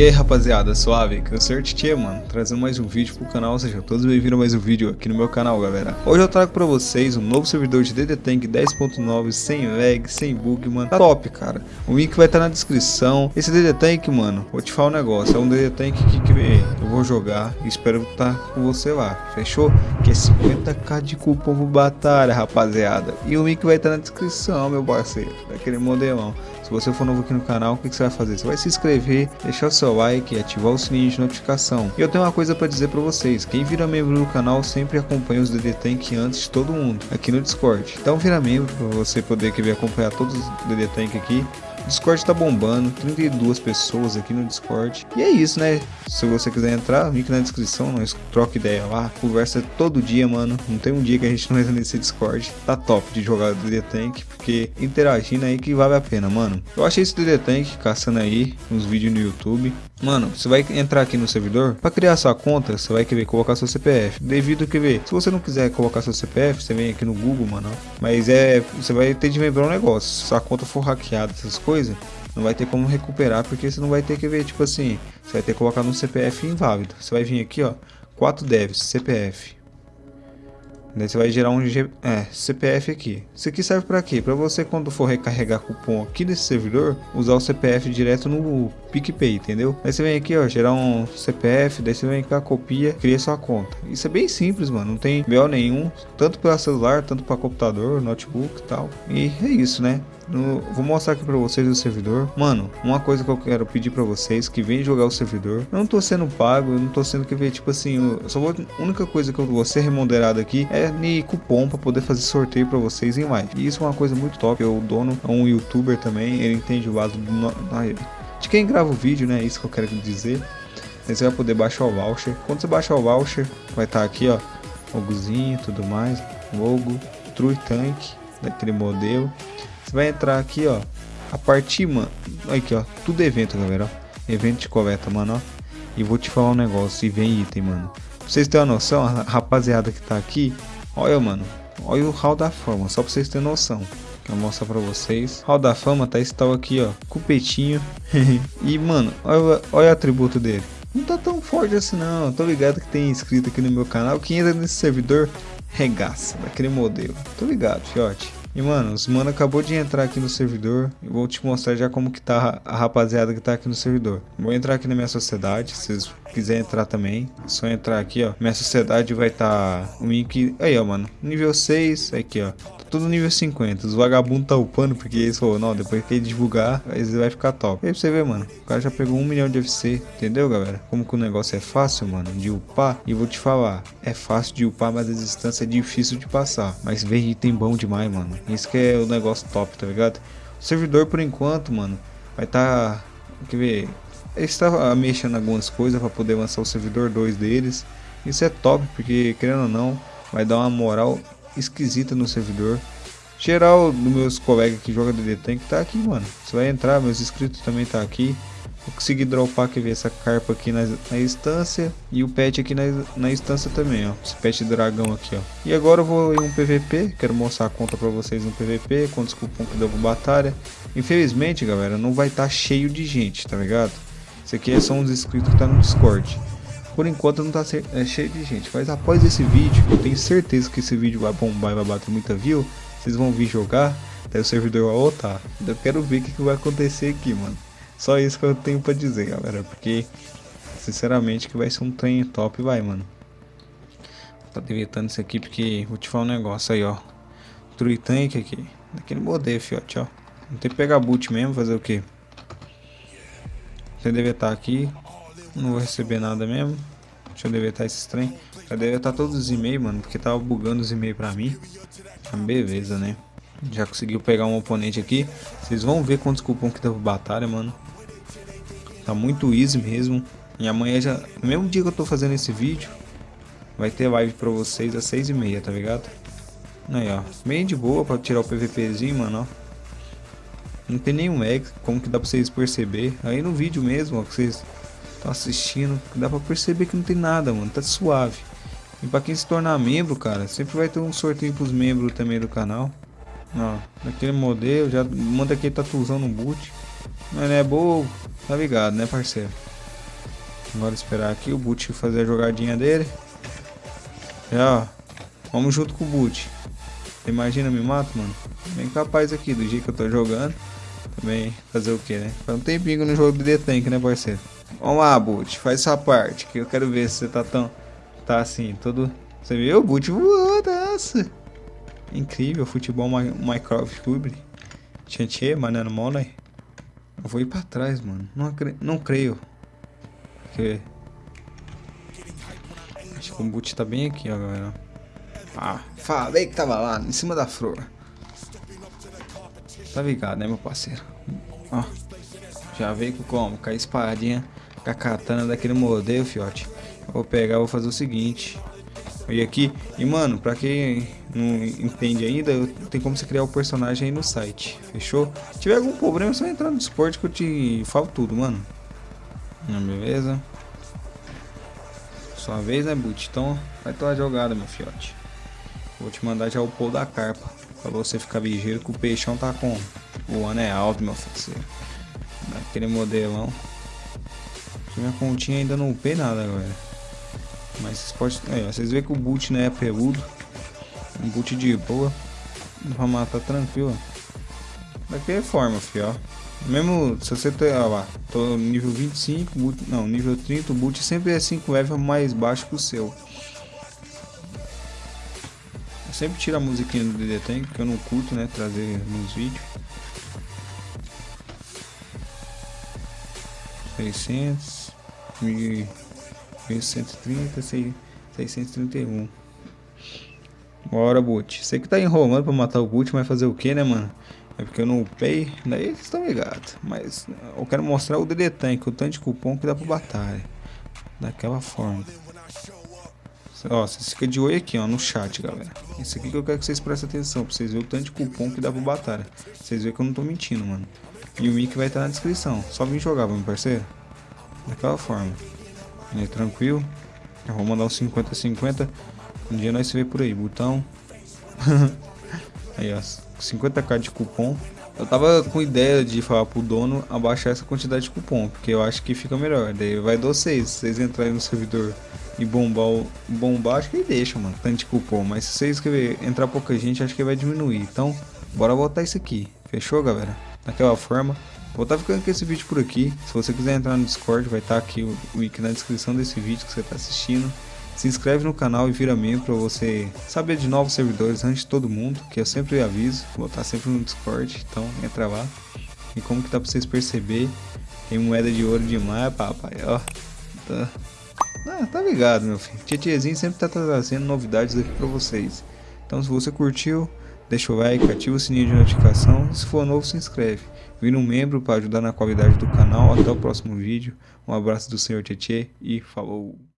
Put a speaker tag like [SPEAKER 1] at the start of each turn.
[SPEAKER 1] E aí rapaziada, suave, que eu sou Tchê, mano, trazendo mais um vídeo pro canal, sejam todos bem-vindos a mais um vídeo aqui no meu canal, galera. Hoje eu trago pra vocês um novo servidor de DD Tank 10.9, sem lag, sem bug, mano, tá top, cara. O link vai estar tá na descrição. Esse DD Tank, mano, vou te falar um negócio, é um DD Tank que, que eu vou jogar e espero estar tá com você lá, fechou? Que é 50k de cupom batalha, rapaziada. E o link vai estar tá na descrição, meu parceiro, daquele modelão. Se você for novo aqui no canal, o que, você vai fazer? Você vai se inscrever, deixar o seu like e ativar o sininho de notificação. E eu tenho uma coisa para dizer para vocês, quem vira membro do canal sempre acompanha os DD Tank antes de todo mundo, aqui no Discord. Então vira membro para você poder acompanhar todos os DD Tank aqui Discord tá bombando, 32 pessoas aqui no Discord. E é isso, né? Se você quiser entrar, link na descrição, nós troca ideia lá. Conversa todo dia, mano. Não tem um dia que a gente não entra nesse Discord. Tá top de jogar DD Tank, porque interagindo aí que vale a pena, mano. Eu achei esse DD Tank caçando aí uns vídeos no YouTube. Mano, você vai entrar aqui no servidor, para criar sua conta, você vai querer colocar seu CPF. Devido que ver, se você não quiser colocar seu CPF, você vem aqui no Google, mano. Mas é, você vai ter de lembrar um negócio, se sua conta for hackeada, essas coisas, não vai ter como recuperar, porque você não vai ter que ver, tipo assim, você vai ter que colocar no CPF inválido. Você vai vir aqui, ó, 4 devs, CPF. Daí você vai gerar um G... é, CPF aqui. Isso aqui serve para quê? Para você quando for recarregar cupom aqui nesse servidor, usar o CPF direto no PicPay, entendeu? Aí você vem aqui, ó, gerar um CPF, daí você vem cá, copia, cria sua conta. Isso é bem simples, mano, não tem BO nenhum, tanto para celular, tanto para computador, notebook e tal. E é isso, né? No, vou mostrar aqui pra vocês o servidor. Mano, uma coisa que eu quero pedir pra vocês que vem jogar o servidor. Eu não tô sendo pago, eu não tô sendo que ver, tipo assim, eu só vou. A única coisa que eu vou ser remunerado aqui é de cupom pra poder fazer sorteio pra vocês em live. E isso é uma coisa muito top. O dono é um youtuber também, ele entende o lado do, de quem grava o vídeo, né? Isso que eu quero dizer. Aí você vai poder baixar o voucher. Quando você baixar o voucher, vai estar tá aqui, ó, logozinho, tudo mais, logo, True Tank, daquele modelo. Você vai entrar aqui, ó. A partir, mano. Aqui, ó. Tudo evento, galera. Ó. Evento de coleta, mano, ó. E vou te falar um negócio. E vem item, mano. Pra vocês terem uma noção, a rapaziada que tá aqui. Olha, mano. Olha o hall da fama. Só pra vocês terem noção. Vou mostrar pra vocês. Hall da fama tá esse tal aqui, ó. Cupetinho. e, mano, olha, olha o atributo dele. Não tá tão forte assim não. Tô ligado que tem inscrito aqui no meu canal. Quem entra nesse servidor regaça daquele modelo. Tô ligado, fiote. E mano, os mano acabou de entrar aqui no servidor. Eu vou te mostrar já como que tá a rapaziada que tá aqui no servidor. Vou entrar aqui na minha sociedade, se vocês quiserem entrar também. É só entrar aqui, ó. Minha sociedade vai estar tá o link aí, ó, mano. Nível 6, aqui, ó tudo nível 50. Os vagabundos tá upando porque eles falaram, não, depois que ele divulgar, ele vai ficar top. E aí você vê, mano, o cara já pegou um milhão de FC, entendeu, galera? Como que o negócio é fácil, mano, de upar. E vou te falar, é fácil de upar, mas a distância é difícil de passar. Mas ver item bom demais, mano. Isso que é o negócio top, tá ligado? O servidor, por enquanto, mano, vai tá... Quer ver? Ele está mexendo algumas coisas para poder lançar o servidor 2 deles. Isso é top, porque querendo ou não, vai dar uma moral esquisita no servidor. Geral dos meus colegas que jogam DD Tank tá aqui, mano. Você vai entrar, meus inscritos também tá aqui. Vou conseguir dropar que ver essa carpa aqui na, na instância e o pet aqui na, na instância também, ó. Esse pet dragão aqui, ó. E agora eu vou em um PVP, quero mostrar a conta pra vocês no PVP, quantos cupom que deu pra batalha. Infelizmente, galera, não vai estar tá cheio de gente, tá ligado? Isso aqui é só uns inscritos que tá no Discord. Por enquanto não tá é, cheio de gente, mas após esse vídeo, eu tenho certeza que esse vídeo vai bombar e vai bater muita view. Vocês vão vir jogar, daí o servidor vai voltar. Eu quero ver o que, que vai acontecer aqui, mano. Só isso que eu tenho pra dizer, galera, porque sinceramente que vai ser um trem top, vai, mano. Tá deletando isso aqui porque vou te falar um negócio aí, ó. True Tank aqui, daquele modelo, fiote, ó. Não tem que pegar boot mesmo, fazer o que? Você deve estar aqui, não vou receber nada mesmo. Deixa eu deletar esses trem. Já deletar todos os e-mails, mano, porque tava bugando os e-mails pra mim. Ah, beleza, né? Já conseguiu pegar um oponente aqui. Vocês vão ver quantos cupom que deu batalha, mano. Tá muito easy mesmo. E amanhã já... Mesmo dia que eu tô fazendo esse vídeo, vai ter live pra vocês às seis e meia, tá ligado? Aí, ó. Bem de boa pra tirar o PVPzinho, mano, ó. Não tem nenhum egg, como que dá pra vocês perceber. Aí no vídeo mesmo, ó, que vocês estão assistindo, dá pra perceber que não tem nada, mano, tá suave. E pra quem se tornar membro, cara, sempre vai ter um sorteio pros membros também do canal. Ó, daquele modelo, já manda aquele tatuzão no boot. Mas não é boa, tá ligado, né, parceiro? Agora esperar aqui o Boot fazer a jogadinha dele. Já, ó. Vamos junto com o Boot. Imagina, me mato, mano. Bem capaz aqui, do jeito que eu tô jogando. Também fazer o que, né? Faz um tempinho no jogo de The Tank, né, parceiro? Vamos lá, Boot. Faz sua parte. Que eu quero ver se você tá tão... Tá assim, todo... Você viu? O Boot voou, nossa. Incrível, futebol Minecraft Cube. Tchê, manano, money. Eu vou ir pra trás, mano. Não, não creio. Porque... Acho que o boot tá bem aqui, ó, galera. Ah, falei que tava lá, em cima da flor. Tá ligado, né, meu parceiro? Ó, já veio com como? Com a espadinha, com a katana daquele modelo, fiote. Vou pegar, vou fazer o seguinte. E aqui, e mano, pra quem não entende ainda, tem como você criar o personagem aí no site, fechou? Se tiver algum problema, é só entrar no Discord que eu te falo tudo, mano. Beleza? Sua vez, né, Boot? Então, vai ter uma jogada, meu fiote. Vou te mandar já o pôr da carpa. Pra você ficar ligeiro que o peixão tá com... O ano é alto, meu parceiro. Daquele modelão. Minha continha ainda não upei nada, galera. Mas vocês podem... É, vocês veem que o boot né, é peludo. Um boot de boa. Pra matar tranquilo. Daquela forma, fio, ó. Mesmo se você ter, ó lá, tô nível 25, boot, não, nível 30, o boot sempre é 5 level mais baixo que o seu. Eu sempre tiro a musiquinha do DD Tank, que eu não curto, né, trazer nos vídeos. 600, 1130, 631. Bora, boot. Sei que tá enrolando pra matar o boot, mas fazer o que, né, mano? É porque eu não upei, daí vocês estão ligados. Mas eu quero mostrar o DD Tank, o tanto de cupom que dá pra batalha. Daquela forma. Ó, vocês ficam de olho aqui, ó, no chat, galera. Isso aqui que eu quero que vocês prestem atenção, pra vocês verem o tanto de cupom que dá pra batalha. Vocês verem que eu não tô mentindo, mano. E o link vai estar na descrição. Só vir jogar, meu parceiro. Daquela forma. Aí, tranquilo. Eu vou mandar um 50-50. Um dia nós se vê por aí, botão. aí, ó. 50k de cupom. Eu tava com ideia de falar pro dono abaixar essa quantidade de cupom, porque eu acho que fica melhor. Daí vai do vocês, vocês entrarem no servidor e bombar, o, bombar acho que deixa, mano, tanto de cupom. Mas se vocês escrever, entrar pouca gente, acho que vai diminuir. Então, bora voltar isso aqui. Fechou, galera? Daquela forma. Vou estar tá ficando com esse vídeo por aqui. Se você quiser entrar no Discord, vai estar tá aqui o link na descrição desse vídeo que você está assistindo. Se inscreve no canal e vira membro para você saber de novos servidores antes de todo mundo, que eu sempre aviso, vou estar sempre no Discord, então entra lá. E como que dá para vocês perceber, tem moeda de ouro demais, papai, ó. Tá, ah, tá ligado, meu filho. Tietezinho sempre tá trazendo novidades aqui para vocês. Então se você curtiu, deixa o like, ativa o sininho de notificação e se for novo se inscreve. Vira um membro para ajudar na qualidade do canal. Até o próximo vídeo. Um abraço do senhor Tietê e falou!